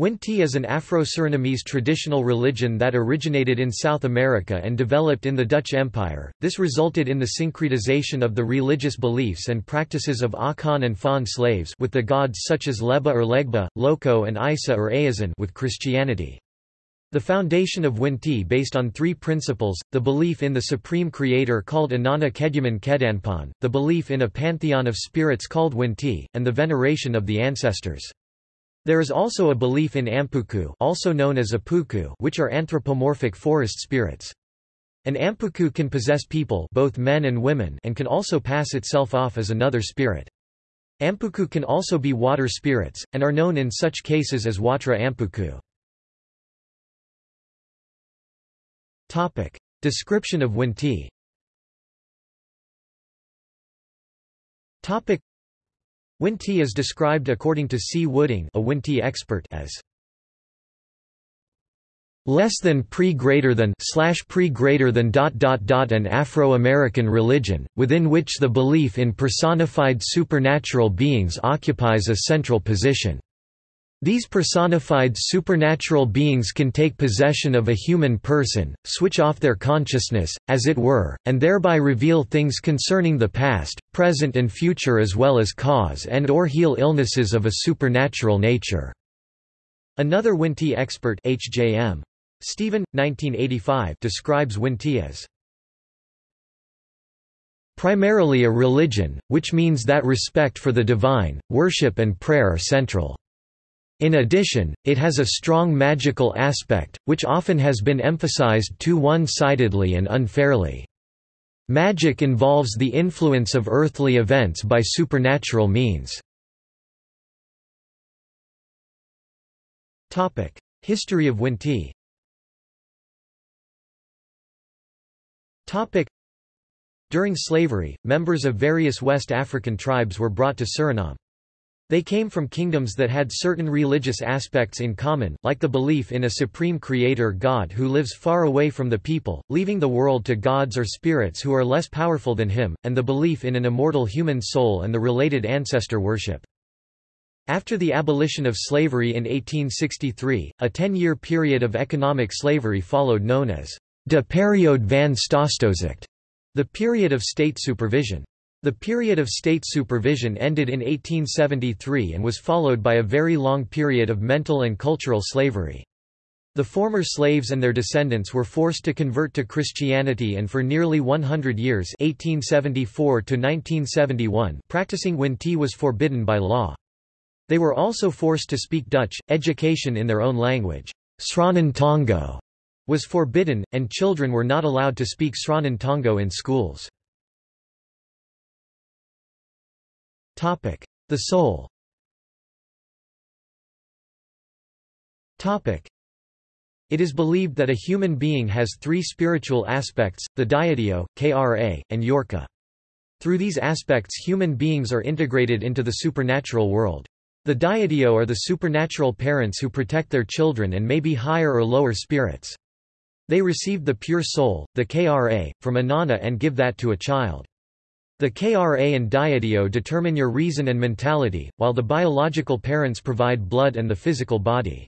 Winti is an Afro-Surinamese traditional religion that originated in South America and developed in the Dutch Empire. This resulted in the syncretization of the religious beliefs and practices of Akan and Fon slaves with the gods such as Leba or Legba, Loko and Isa or Ayazan with Christianity. The foundation of Winti based on three principles, the belief in the supreme creator called Anana Keduman Kedanpan, the belief in a pantheon of spirits called Winti, and the veneration of the ancestors. There is also a belief in ampuku also known as apuku which are anthropomorphic forest spirits. An ampuku can possess people both men and women and can also pass itself off as another spirit. Ampuku can also be water spirits, and are known in such cases as Watra ampuku. Topic. Description of Winti Topic. Winti is described according to C. Wooding a Winti expert as less than pre greater than slash pre greater than dot dot dot an Afro-American religion, within which the belief in personified supernatural beings occupies a central position. These personified supernatural beings can take possession of a human person, switch off their consciousness, as it were, and thereby reveal things concerning the past, present and future as well as cause and or heal illnesses of a supernatural nature." Another Winti expert H.J.M. Stephen, 1985 describes Winti as primarily a religion, which means that respect for the divine, worship and prayer are central. In addition, it has a strong magical aspect, which often has been emphasized too one-sidedly and unfairly. Magic involves the influence of earthly events by supernatural means. History of Winti During slavery, members of various West African tribes were brought to Suriname. They came from kingdoms that had certain religious aspects in common, like the belief in a supreme creator God who lives far away from the people, leaving the world to gods or spirits who are less powerful than him, and the belief in an immortal human soul and the related ancestor worship. After the abolition of slavery in 1863, a ten-year period of economic slavery followed known as de periode van Staatstoezicht, the period of state supervision. The period of state supervision ended in 1873 and was followed by a very long period of mental and cultural slavery. The former slaves and their descendants were forced to convert to Christianity and for nearly 100 years 1874 to 1971 practicing Winti was forbidden by law. They were also forced to speak Dutch, education in their own language Sranan Tongo was forbidden, and children were not allowed to speak Sranan Tongo in schools. The soul Topic: It is believed that a human being has three spiritual aspects, the Diadio, Kra, and Yorka. Through these aspects human beings are integrated into the supernatural world. The Diadio are the supernatural parents who protect their children and may be higher or lower spirits. They receive the pure soul, the Kra, from Anana and give that to a child. The KRA and Diadio determine your reason and mentality, while the biological parents provide blood and the physical body.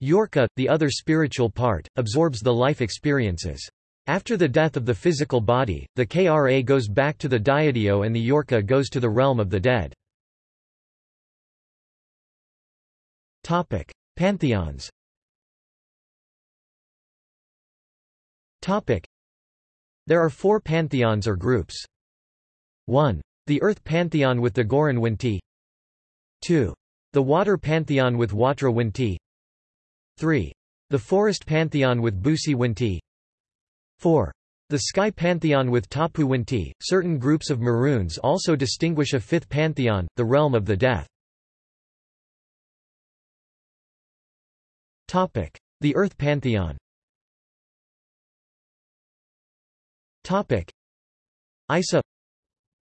Yorka, the other spiritual part, absorbs the life experiences. After the death of the physical body, the KRA goes back to the Diadio and the Yorka goes to the realm of the dead. Topic: Pantheons Topic: There are four pantheons or groups. 1. The Earth Pantheon with the Goran Winti 2. The Water Pantheon with Watra Winti 3. The Forest Pantheon with Busi Winti 4. The Sky Pantheon with Tapu Winti. Certain groups of Maroons also distinguish a fifth pantheon, the realm of the death. Topic: The Earth Pantheon Topic: Isa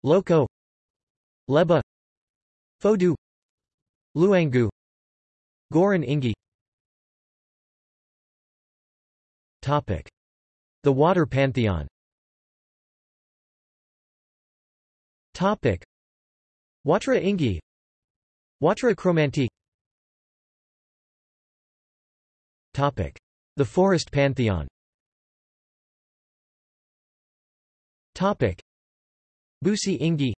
Loko Leba. Fodu Luangu Goran Ingi. Topic. The Water Pantheon. Topic. Watra Ingi. Watra Chromanti The forest pantheon Busi Ingi.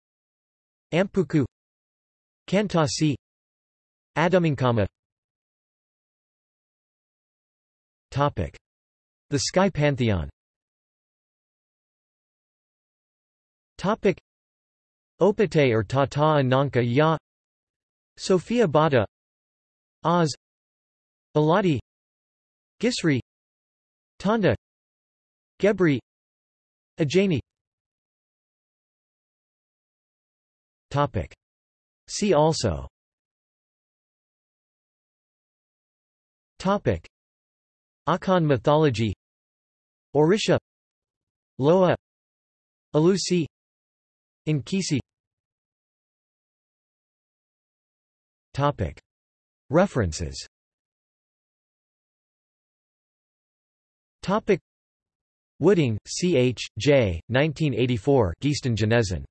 Ampuku. Kantasi. Adumingkama The sky pantheon. Topic. Opate or Tata Ananka Ya. Sophia Bada Oz. Aladi. Gisri. Tanda Gebri. Ajani Topic See also Topic Akan mythology Orisha Loa Alusi Inkisi Topic References Topic Wooding, C. H., J., 1984 Geesten Genezen.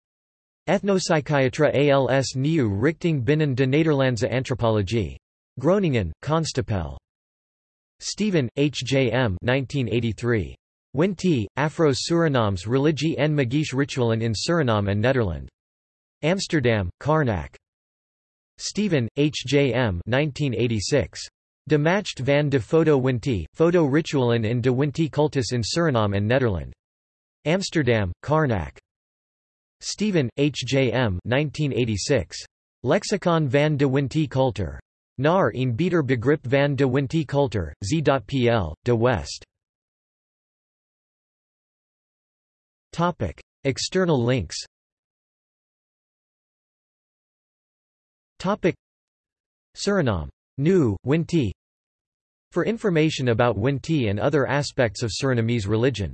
Ethnopsychiatra als nieuw richting binnen de Nederlandse antropologie. Groningen, Constapel. Stephen, H. J. M. 1983. Winti, Afro-Surinam's religie en magische ritualen in Suriname and Nederland. Amsterdam, Karnak. Stephen, H. J. M. 1986. De Macht van de Foto Winti, Foto Ritualen in de Winti Cultus in Suriname and Nederland. Amsterdam, Karnak. Stephen, H. J. M. 1986. Lexicon van de Winti Cultuur. Naar een beter begrip van de Winti Cultuur, z.pl, de West. Topic. External links Topic. Suriname. New, Winti For information about Winti and other aspects of Surinamese religion